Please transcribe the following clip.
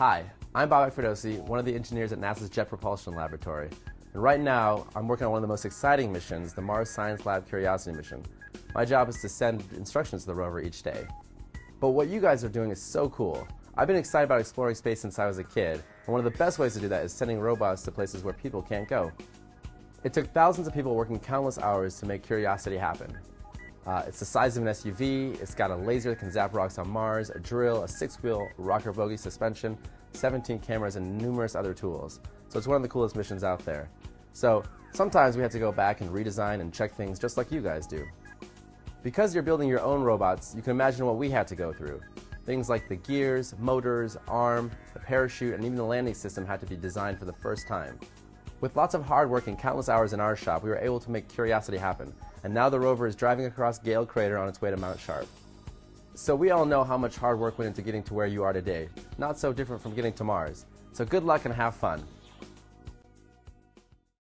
Hi, I'm Bobak Ferdowsi, one of the engineers at NASA's Jet Propulsion Laboratory. And right now, I'm working on one of the most exciting missions, the Mars Science Lab Curiosity mission. My job is to send instructions to the rover each day. But what you guys are doing is so cool. I've been excited about exploring space since I was a kid, and one of the best ways to do that is sending robots to places where people can't go. It took thousands of people working countless hours to make Curiosity happen. Uh, it's the size of an SUV, it's got a laser that can zap rocks on Mars, a drill, a six-wheel rocker bogie suspension, 17 cameras, and numerous other tools. So it's one of the coolest missions out there. So sometimes we have to go back and redesign and check things just like you guys do. Because you're building your own robots, you can imagine what we had to go through. Things like the gears, motors, arm, the parachute, and even the landing system had to be designed for the first time. With lots of hard work and countless hours in our shop, we were able to make Curiosity happen, and now the rover is driving across Gale Crater on its way to Mount Sharp. So we all know how much hard work went into getting to where you are today. Not so different from getting to Mars. So good luck and have fun.